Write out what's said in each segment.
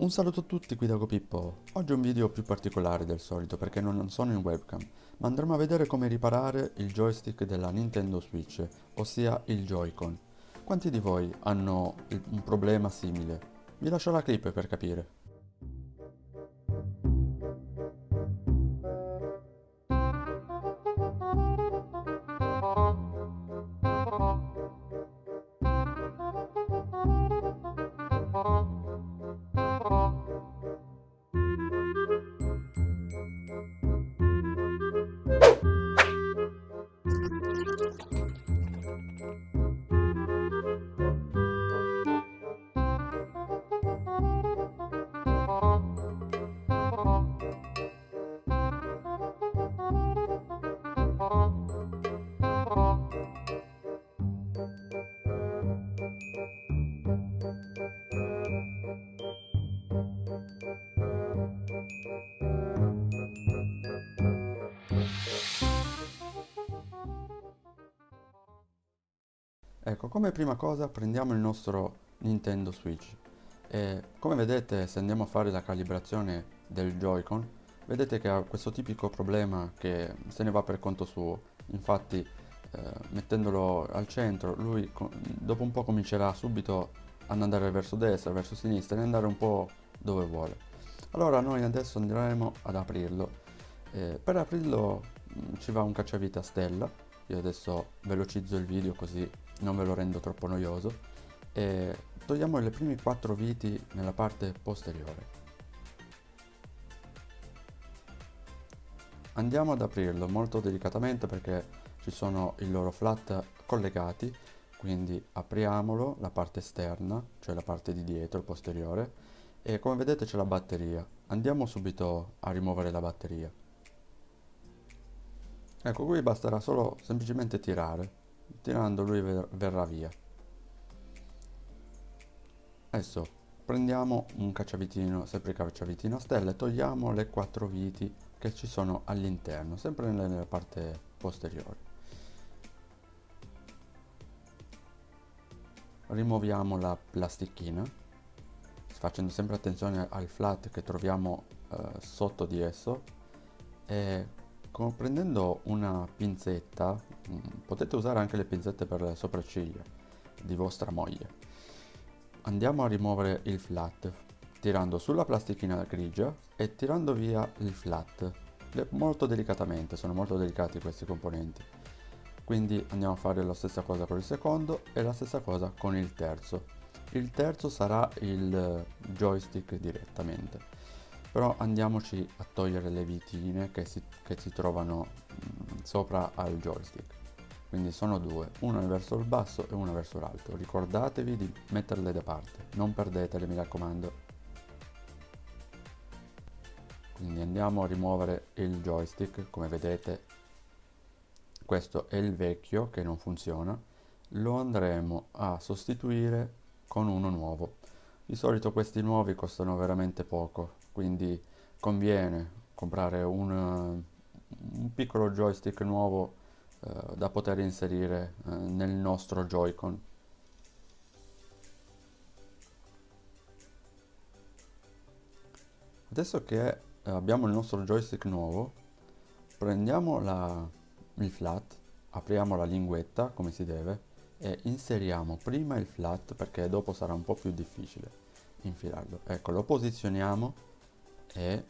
Un saluto a tutti qui da GoPippo. Oggi è un video più particolare del solito perché non sono in webcam, ma andremo a vedere come riparare il joystick della Nintendo Switch, ossia il Joy-Con. Quanti di voi hanno un problema simile? Vi lascio la clip per capire. Ecco, come prima cosa prendiamo il nostro Nintendo Switch. E come vedete se andiamo a fare la calibrazione del Joy-Con vedete che ha questo tipico problema che se ne va per conto suo. Infatti eh, mettendolo al centro lui dopo un po' comincerà subito ad andare verso destra, verso sinistra e andare un po' dove vuole. Allora noi adesso andremo ad aprirlo. Eh, per aprirlo mh, ci va un cacciavite a stella io adesso velocizzo il video così non ve lo rendo troppo noioso. E togliamo le prime quattro viti nella parte posteriore. Andiamo ad aprirlo molto delicatamente perché ci sono i loro flat collegati quindi apriamolo la parte esterna cioè la parte di dietro posteriore e come vedete c'è la batteria. Andiamo subito a rimuovere la batteria ecco qui basterà solo semplicemente tirare. Tirando lui ver verrà via. Adesso prendiamo un cacciavitino sempre cacciavitino a stelle togliamo le quattro viti che ci sono all'interno sempre nella parte posteriore rimuoviamo la plastichina facendo sempre attenzione al flat che troviamo eh, sotto di esso e prendendo una pinzetta, mm, potete usare anche le pinzette per le sopracciglia di vostra moglie. Andiamo a rimuovere il flat tirando sulla plastichina grigia e tirando via il flat molto delicatamente, sono molto delicati questi componenti. Quindi andiamo a fare la stessa cosa con il secondo e la stessa cosa con il terzo. Il terzo sarà il joystick direttamente però andiamoci a togliere le vitine che si, che si trovano mh, mm, sopra al joystick. Quindi sono due, una verso il basso e una verso l'alto. Ricordatevi di metterle da parte non perdetele mi raccomando. Quindi andiamo a rimuovere il joystick come vedete. Questo è il vecchio che non funziona. Lo andremo a sostituire con uno nuovo. Di solito questi nuovi costano veramente poco quindi conviene comprare un, un piccolo joystick nuovo eh, da poter inserire eh, nel nostro Joy-Con. Adesso che eh, abbiamo il nostro joystick nuovo, prendiamo la, il flat, apriamo la linguetta come si deve e inseriamo prima il flat perché dopo sarà un po' più difficile infilarlo. Ecco, lo posizioniamo e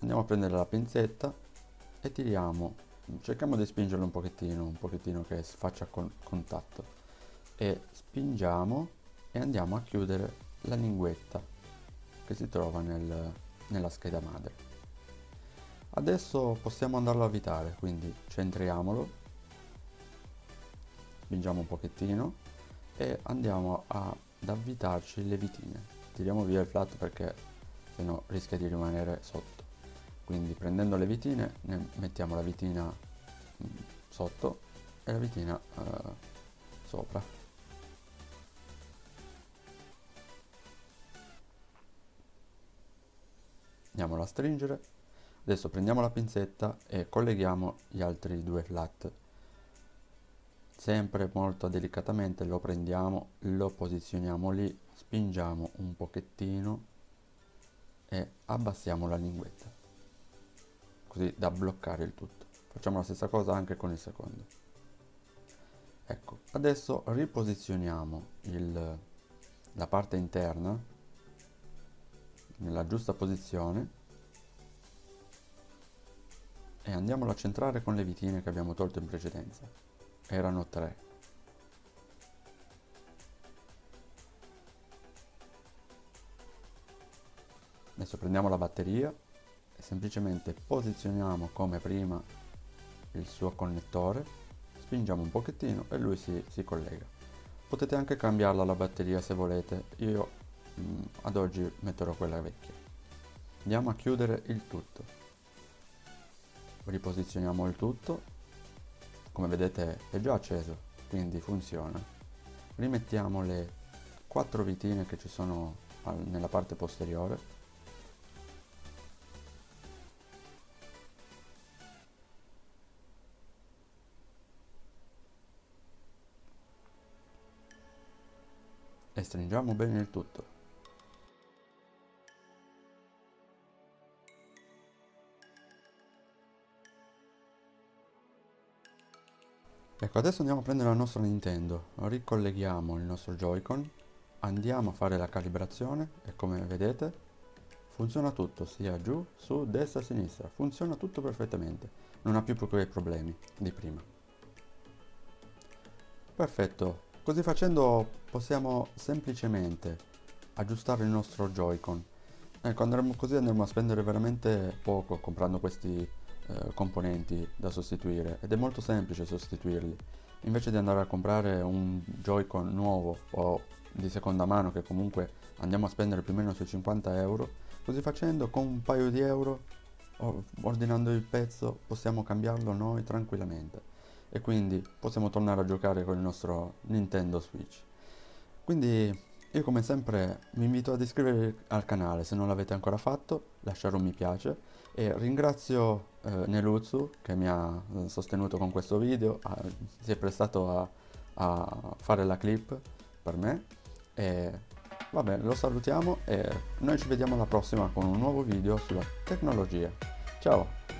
andiamo a prendere la pinzetta e tiriamo cerchiamo di spingerlo un pochettino un pochettino che faccia con contatto. E spingiamo e andiamo a chiudere la linguetta che si trova nel, nella scheda madre. Adesso possiamo andarlo a avvitare quindi centriamolo spingiamo un pochettino e andiamo ad avvitarci le vitine. Tiriamo via il flat perché se no rischia di rimanere sotto. Quindi prendendo le vitine ne mettiamo la vitina mm, sotto e la vitina uh, sopra. Andiamola a stringere. Adesso prendiamo la pinzetta e colleghiamo gli altri due flat. Sempre molto delicatamente lo prendiamo lo posizioniamo lì spingiamo un pochettino e abbassiamo la linguetta così da bloccare il tutto. Facciamo la stessa cosa anche con il secondo. Ecco adesso riposizioniamo il, la parte interna nella giusta posizione e andiamolo a centrare con le vitine che abbiamo tolto in precedenza. Erano tre adesso prendiamo la batteria e semplicemente posizioniamo come prima il suo connettore spingiamo un pochettino e lui si, si collega. Potete anche cambiarla la batteria se volete io mh, mm, ad oggi metterò quella vecchia. Andiamo a chiudere il tutto. Riposizioniamo il tutto. Come vedete è già acceso quindi funziona. Rimettiamo le quattro vitine che ci sono nella parte posteriore e stringiamo bene il tutto. Ecco, adesso andiamo a prendere la nostra Nintendo, ricolleghiamo il nostro Joy-Con, andiamo a fare la calibrazione e come vedete funziona tutto, sia giù, su, destra, sinistra, funziona tutto perfettamente, non ha più quei problemi di prima. Perfetto, Così facendo possiamo semplicemente aggiustare il nostro Joy-Con. Ecco, andremo così andremo a spendere veramente poco comprando questi eh, componenti da sostituire ed è molto semplice sostituirli. Invece di andare a comprare un Joy-Con nuovo o di seconda mano che comunque andiamo a spendere più o meno sui 50 euro, così facendo con un paio di euro ordinando il pezzo possiamo cambiarlo noi tranquillamente e quindi possiamo tornare a giocare con il nostro Nintendo Switch. Quindi io come sempre vi invito ad iscrivervi al canale se non l'avete ancora fatto, lasciare un mi piace e ringrazio eh, Neluzzu che mi ha eh, sostenuto con questo video, a, si è prestato a, a fare la clip per me e vabbè lo salutiamo e noi ci vediamo alla prossima con un nuovo video sulla tecnologia. Ciao!